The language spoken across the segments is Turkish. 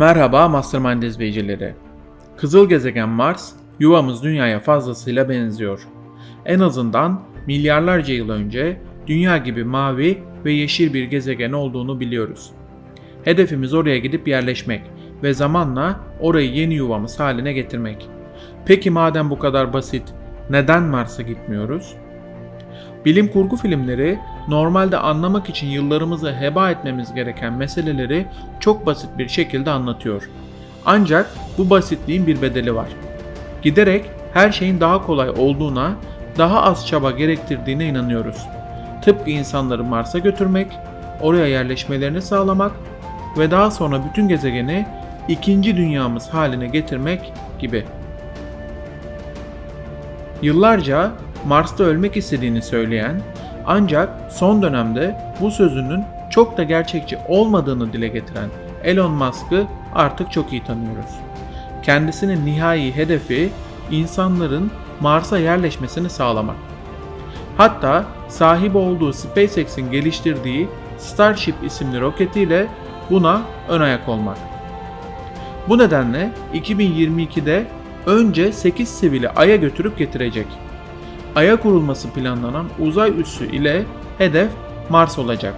Merhaba Mastermind izleyicileri. Kızıl gezegen Mars, yuvamız Dünya'ya fazlasıyla benziyor. En azından milyarlarca yıl önce Dünya gibi mavi ve yeşil bir gezegen olduğunu biliyoruz. Hedefimiz oraya gidip yerleşmek ve zamanla orayı yeni yuvamız haline getirmek. Peki madem bu kadar basit, neden Mars'a gitmiyoruz? Bilim kurgu filmleri normalde anlamak için yıllarımızı heba etmemiz gereken meseleleri çok basit bir şekilde anlatıyor. Ancak bu basitliğin bir bedeli var. Giderek her şeyin daha kolay olduğuna, daha az çaba gerektirdiğine inanıyoruz. Tıpkı insanları Mars'a götürmek, oraya yerleşmelerini sağlamak ve daha sonra bütün gezegeni ikinci dünyamız haline getirmek gibi. Yıllarca Mars'ta ölmek istediğini söyleyen ancak son dönemde bu sözünün çok da gerçekçi olmadığını dile getiren Elon Musk'ı artık çok iyi tanıyoruz. Kendisinin nihai hedefi insanların Mars'a yerleşmesini sağlamak. Hatta sahip olduğu SpaceX'in geliştirdiği Starship isimli roketiyle buna ön ayak olmak. Bu nedenle 2022'de önce 8 sivili Ay'a götürüp getirecek. Ay'a kurulması planlanan uzay üssü ile hedef Mars olacak.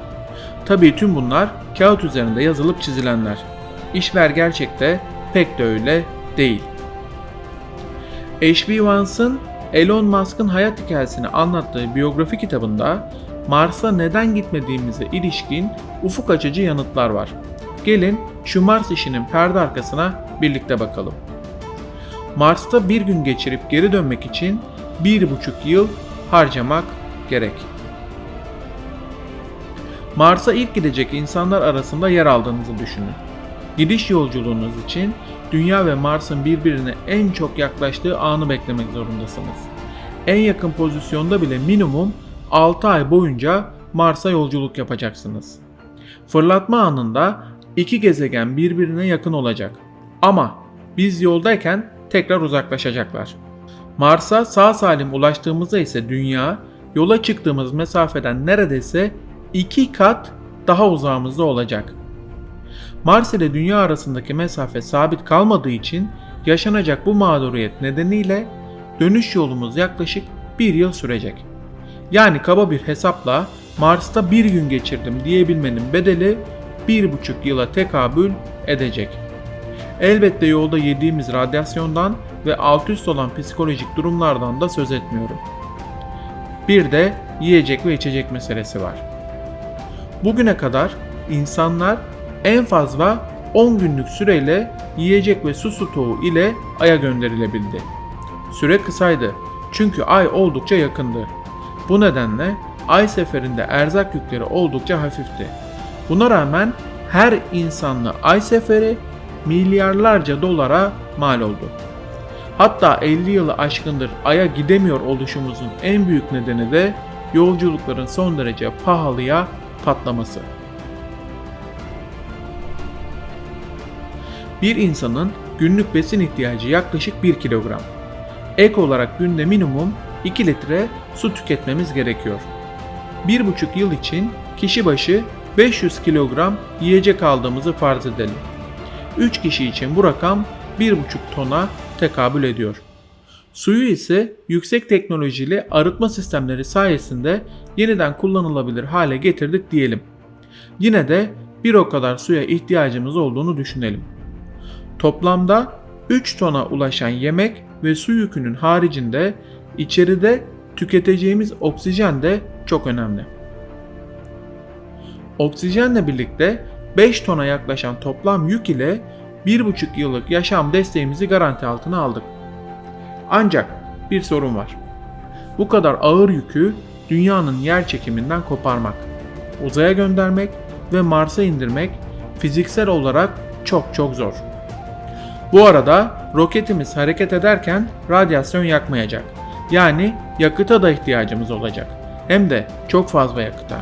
Tabii tüm bunlar kağıt üzerinde yazılıp çizilenler. İşler gerçekte pek de öyle değil. H.B. Vance'ın Elon Musk'ın hayat hikayesini anlattığı biyografi kitabında Mars'a neden gitmediğimize ilişkin ufuk açıcı yanıtlar var. Gelin şu Mars işinin perde arkasına birlikte bakalım. Mars'ta bir gün geçirip geri dönmek için bir buçuk yıl harcamak gerek. Mars'a ilk gidecek insanlar arasında yer aldığınızı düşünün. Gidiş yolculuğunuz için Dünya ve Mars'ın birbirine en çok yaklaştığı anı beklemek zorundasınız. En yakın pozisyonda bile minimum 6 ay boyunca Mars'a yolculuk yapacaksınız. Fırlatma anında iki gezegen birbirine yakın olacak. Ama biz yoldayken tekrar uzaklaşacaklar. Mars'a sağ salim ulaştığımızda ise Dünya yola çıktığımız mesafeden neredeyse iki kat daha uzağımızda olacak. Mars ile Dünya arasındaki mesafe sabit kalmadığı için yaşanacak bu mağduriyet nedeniyle dönüş yolumuz yaklaşık bir yıl sürecek. Yani kaba bir hesapla Mars'ta bir gün geçirdim diyebilmenin bedeli bir buçuk yıla tekabül edecek. Elbette yolda yediğimiz radyasyondan ve alt üst olan psikolojik durumlardan da söz etmiyorum. Bir de yiyecek ve içecek meselesi var. Bugüne kadar insanlar en fazla 10 günlük süreyle yiyecek ve su stoğu ile Ay'a gönderilebildi. Süre kısaydı çünkü Ay oldukça yakındı. Bu nedenle Ay seferinde erzak yükleri oldukça hafifti. Buna rağmen her insanlı Ay seferi milyarlarca dolara mal oldu. Hatta 50 yılı aşkındır Ay'a gidemiyor oluşumuzun en büyük nedeni de yolculukların son derece pahalıya patlaması. Bir insanın günlük besin ihtiyacı yaklaşık 1 kilogram. Ek olarak günde minimum 2 litre su tüketmemiz gerekiyor. 1,5 yıl için kişi başı 500 kilogram yiyecek aldığımızı farz edelim. 3 kişi için bu rakam 1,5 tona tekabül ediyor. Suyu ise yüksek teknolojili arıtma sistemleri sayesinde yeniden kullanılabilir hale getirdik diyelim. Yine de bir o kadar suya ihtiyacımız olduğunu düşünelim. Toplamda 3 tona ulaşan yemek ve su yükünün haricinde içeride tüketeceğimiz oksijen de çok önemli. Oksijenle birlikte 5 tona yaklaşan toplam yük ile 1,5 yıllık yaşam desteğimizi garanti altına aldık. Ancak bir sorun var. Bu kadar ağır yükü dünyanın yer çekiminden koparmak, uzaya göndermek ve Mars'a indirmek fiziksel olarak çok çok zor. Bu arada roketimiz hareket ederken radyasyon yakmayacak. Yani yakıta da ihtiyacımız olacak. Hem de çok fazla yakıta.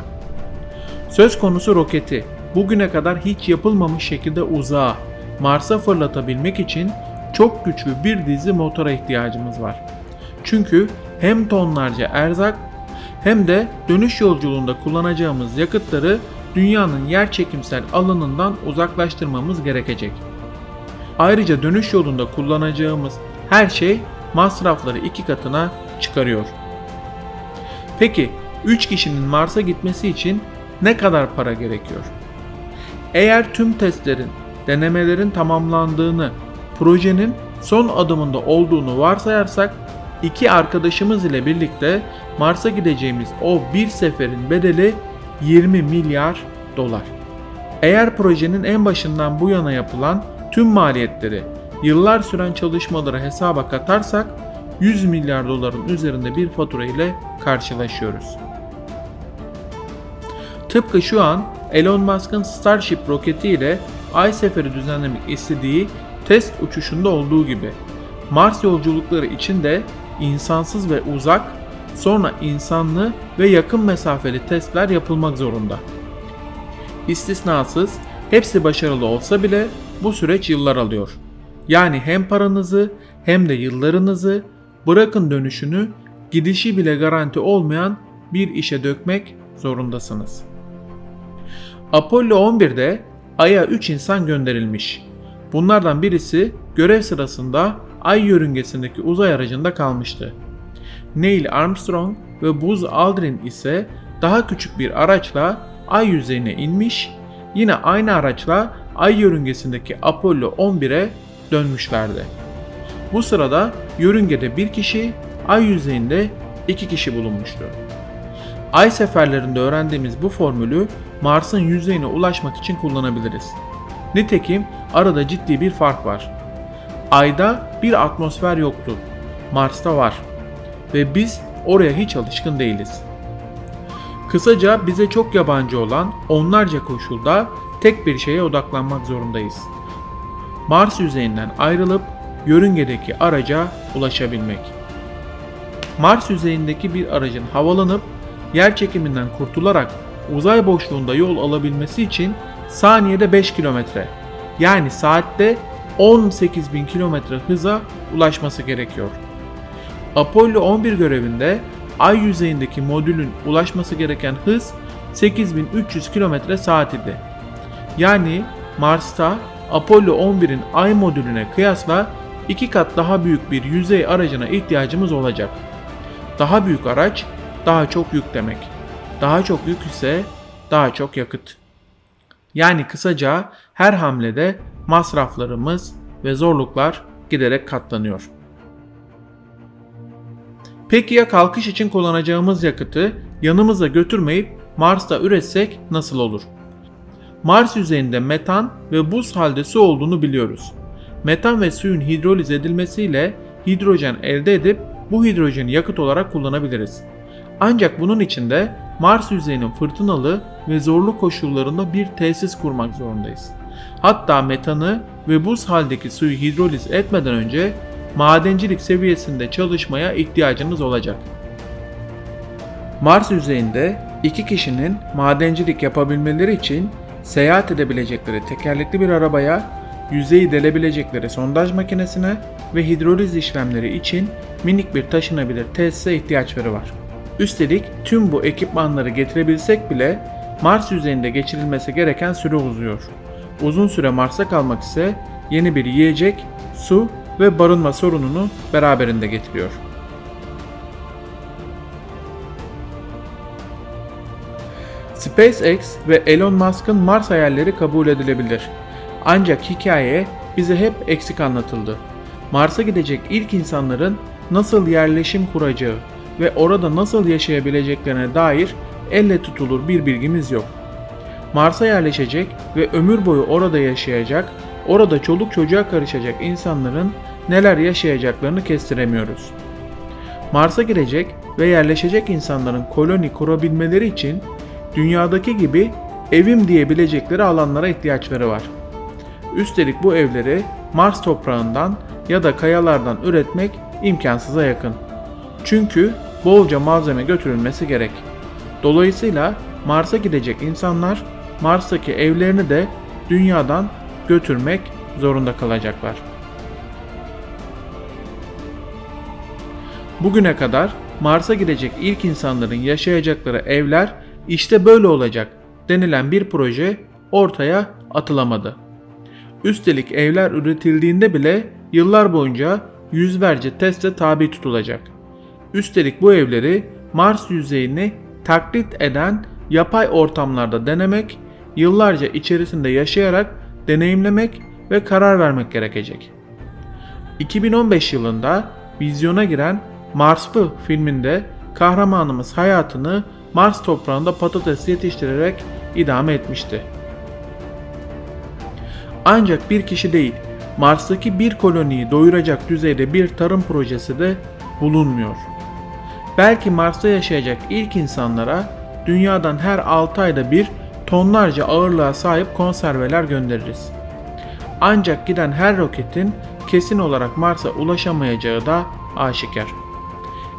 Söz konusu roketi bugüne kadar hiç yapılmamış şekilde uzağa, Mars'a fırlatabilmek için çok güçlü bir dizi motora ihtiyacımız var. Çünkü hem tonlarca erzak hem de dönüş yolculuğunda kullanacağımız yakıtları dünyanın yer çekimsel alanından uzaklaştırmamız gerekecek. Ayrıca dönüş yolunda kullanacağımız her şey masrafları iki katına çıkarıyor. Peki 3 kişinin Mars'a gitmesi için ne kadar para gerekiyor? Eğer tüm testlerin, denemelerin tamamlandığını, projenin son adımında olduğunu varsayarsak iki arkadaşımız ile birlikte Mars'a gideceğimiz o bir seferin bedeli 20 milyar dolar. Eğer projenin en başından bu yana yapılan tüm maliyetleri, yıllar süren çalışmaları hesaba katarsak 100 milyar doların üzerinde bir fatura ile karşılaşıyoruz. Tıpkı şu an Elon Musk'ın Starship roketi ile Ay seferi düzenlemek istediği test uçuşunda olduğu gibi Mars yolculukları için de insansız ve uzak, sonra insanlı ve yakın mesafeli testler yapılmak zorunda. İstisnasız hepsi başarılı olsa bile bu süreç yıllar alıyor. Yani hem paranızı hem de yıllarınızı bırakın dönüşünü gidişi bile garanti olmayan bir işe dökmek zorundasınız. Apollo 11'de Ay'a 3 insan gönderilmiş. Bunlardan birisi görev sırasında Ay yörüngesindeki uzay aracında kalmıştı. Neil Armstrong ve Buzz Aldrin ise daha küçük bir araçla Ay yüzeyine inmiş, yine aynı araçla Ay yörüngesindeki Apollo 11'e dönmüşlerdi. Bu sırada yörüngede bir kişi, Ay yüzeyinde iki kişi bulunmuştu. Ay seferlerinde öğrendiğimiz bu formülü Mars'ın yüzeyine ulaşmak için kullanabiliriz. Nitekim arada ciddi bir fark var. Ayda bir atmosfer yoktu. Mars'ta var. Ve biz oraya hiç alışkın değiliz. Kısaca bize çok yabancı olan onlarca koşulda tek bir şeye odaklanmak zorundayız. Mars yüzeyinden ayrılıp yörüngedeki araca ulaşabilmek. Mars yüzeyindeki bir aracın havalanıp yer çekiminden kurtularak uzay boşluğunda yol alabilmesi için saniyede 5 kilometre yani saatte 18.000 kilometre hıza ulaşması gerekiyor. Apollo 11 görevinde ay yüzeyindeki modülün ulaşması gereken hız 8300 km saat idi. Yani Mars'ta Apollo 11'in ay modülüne kıyasla iki kat daha büyük bir yüzey aracına ihtiyacımız olacak. Daha büyük araç daha çok yük demek. Daha çok yük ise daha çok yakıt. Yani kısaca her hamlede masraflarımız ve zorluklar giderek katlanıyor. Peki ya kalkış için kullanacağımız yakıtı yanımıza götürmeyip Mars'ta üretsek nasıl olur? Mars yüzeyinde metan ve buz halde su olduğunu biliyoruz. Metan ve suyun hidroliz edilmesiyle hidrojen elde edip bu hidrojeni yakıt olarak kullanabiliriz. Ancak bunun için de Mars yüzeyinin fırtınalı ve zorlu koşullarında bir tesis kurmak zorundayız. Hatta metanı ve buz haldeki suyu hidroliz etmeden önce madencilik seviyesinde çalışmaya ihtiyacınız olacak. Mars yüzeyinde iki kişinin madencilik yapabilmeleri için seyahat edebilecekleri tekerlekli bir arabaya, yüzeyi delebilecekleri sondaj makinesine ve hidroliz işlemleri için minik bir taşınabilir tesise ihtiyaçları var. Üstelik tüm bu ekipmanları getirebilsek bile Mars yüzeyinde geçirilmesi gereken süre uzuyor. Uzun süre Mars'a kalmak ise yeni bir yiyecek, su ve barınma sorununu beraberinde getiriyor. SpaceX ve Elon Musk'ın Mars hayalleri kabul edilebilir. Ancak hikaye bize hep eksik anlatıldı. Mars'a gidecek ilk insanların nasıl yerleşim kuracağı ve orada nasıl yaşayabileceklerine dair elle tutulur bir bilgimiz yok. Mars'a yerleşecek ve ömür boyu orada yaşayacak, orada çoluk çocuğa karışacak insanların neler yaşayacaklarını kestiremiyoruz. Mars'a girecek ve yerleşecek insanların koloni kurabilmeleri için dünyadaki gibi evim diyebilecekleri alanlara ihtiyaçları var. Üstelik bu evleri Mars toprağından ya da kayalardan üretmek imkansıza yakın. Çünkü bolca malzeme götürülmesi gerek. Dolayısıyla Mars'a gidecek insanlar Mars'taki evlerini de dünyadan götürmek zorunda kalacaklar. Bugüne kadar Mars'a gidecek ilk insanların yaşayacakları evler işte böyle olacak denilen bir proje ortaya atılamadı. Üstelik evler üretildiğinde bile yıllar boyunca yüzlerce teste tabi tutulacak. Üstelik bu evleri Mars yüzeyini taklit eden yapay ortamlarda denemek, yıllarca içerisinde yaşayarak deneyimlemek ve karar vermek gerekecek. 2015 yılında vizyona giren Marslı filminde kahramanımız hayatını Mars toprağında patates yetiştirerek idame etmişti. Ancak bir kişi değil, Mars'taki bir koloniyi doyuracak düzeyde bir tarım projesi de bulunmuyor. Belki Mars'ta yaşayacak ilk insanlara dünyadan her 6 ayda bir tonlarca ağırlığa sahip konserveler göndeririz. Ancak giden her roketin kesin olarak Mars'a ulaşamayacağı da aşikar.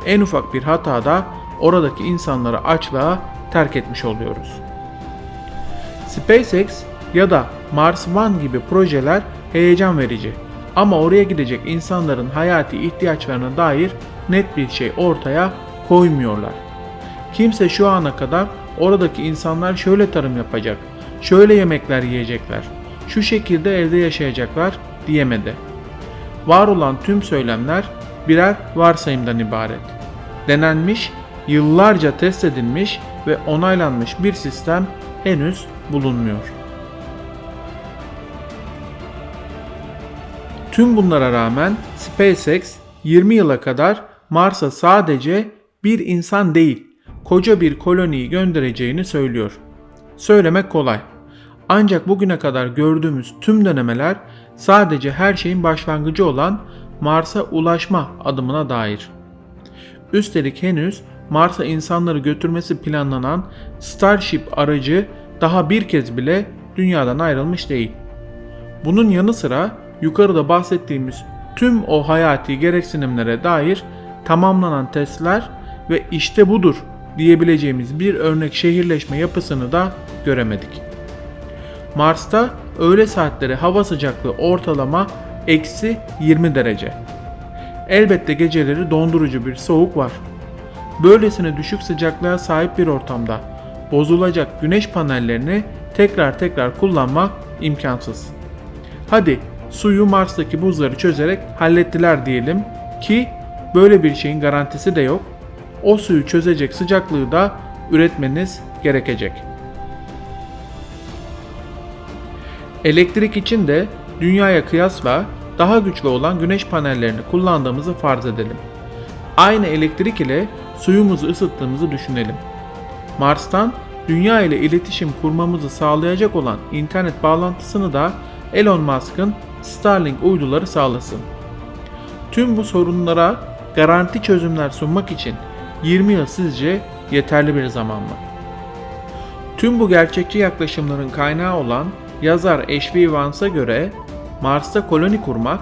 En ufak bir hatada oradaki insanları açlığa terk etmiş oluyoruz. SpaceX ya da Mars One gibi projeler heyecan verici ama oraya gidecek insanların hayati ihtiyaçlarına dair net bir şey ortaya koymuyorlar. Kimse şu ana kadar oradaki insanlar şöyle tarım yapacak, şöyle yemekler yiyecekler, şu şekilde evde yaşayacaklar diyemedi. Var olan tüm söylemler birer varsayımdan ibaret. Denenmiş, yıllarca test edilmiş ve onaylanmış bir sistem henüz bulunmuyor. Tüm bunlara rağmen SpaceX 20 yıla kadar Mars'a sadece bir insan değil, koca bir koloniyi göndereceğini söylüyor. Söylemek kolay. Ancak bugüne kadar gördüğümüz tüm denemeler sadece her şeyin başlangıcı olan Mars'a ulaşma adımına dair. Üstelik henüz Mars'a insanları götürmesi planlanan Starship aracı daha bir kez bile dünyadan ayrılmış değil. Bunun yanı sıra yukarıda bahsettiğimiz tüm o hayati gereksinimlere dair tamamlanan testler ve işte budur diyebileceğimiz bir örnek şehirleşme yapısını da göremedik. Mars'ta öğle saatleri hava sıcaklığı ortalama eksi 20 derece. Elbette geceleri dondurucu bir soğuk var. Böylesine düşük sıcaklığa sahip bir ortamda bozulacak güneş panellerini tekrar tekrar kullanmak imkansız. Hadi suyu Mars'taki buzları çözerek hallettiler diyelim ki böyle bir şeyin garantisi de yok. O suyu çözecek sıcaklığı da üretmeniz gerekecek. Elektrik için de dünyaya kıyasla daha güçlü olan güneş panellerini kullandığımızı farz edelim. Aynı elektrik ile suyumuzu ısıttığımızı düşünelim. Mars'tan dünya ile iletişim kurmamızı sağlayacak olan internet bağlantısını da Elon Musk'ın Starlink uyduları sağlasın. Tüm bu sorunlara garanti çözümler sunmak için 20 yıl sizce yeterli bir zaman mı? Tüm bu gerçekçi yaklaşımların kaynağı olan yazar H.B. Vance'a göre Mars'ta koloni kurmak,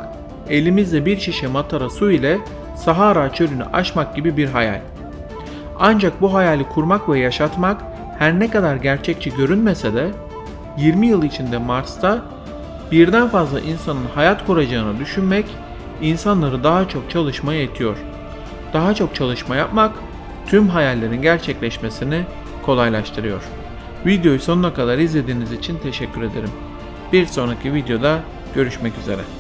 elimizde bir şişe matara su ile Sahara çölünü aşmak gibi bir hayal. Ancak bu hayali kurmak ve yaşatmak her ne kadar gerçekçi görünmese de 20 yıl içinde Mars'ta birden fazla insanın hayat kuracağını düşünmek insanları daha çok çalışmaya itiyor. Daha çok çalışma yapmak tüm hayallerin gerçekleşmesini kolaylaştırıyor. Videoyu sonuna kadar izlediğiniz için teşekkür ederim. Bir sonraki videoda görüşmek üzere.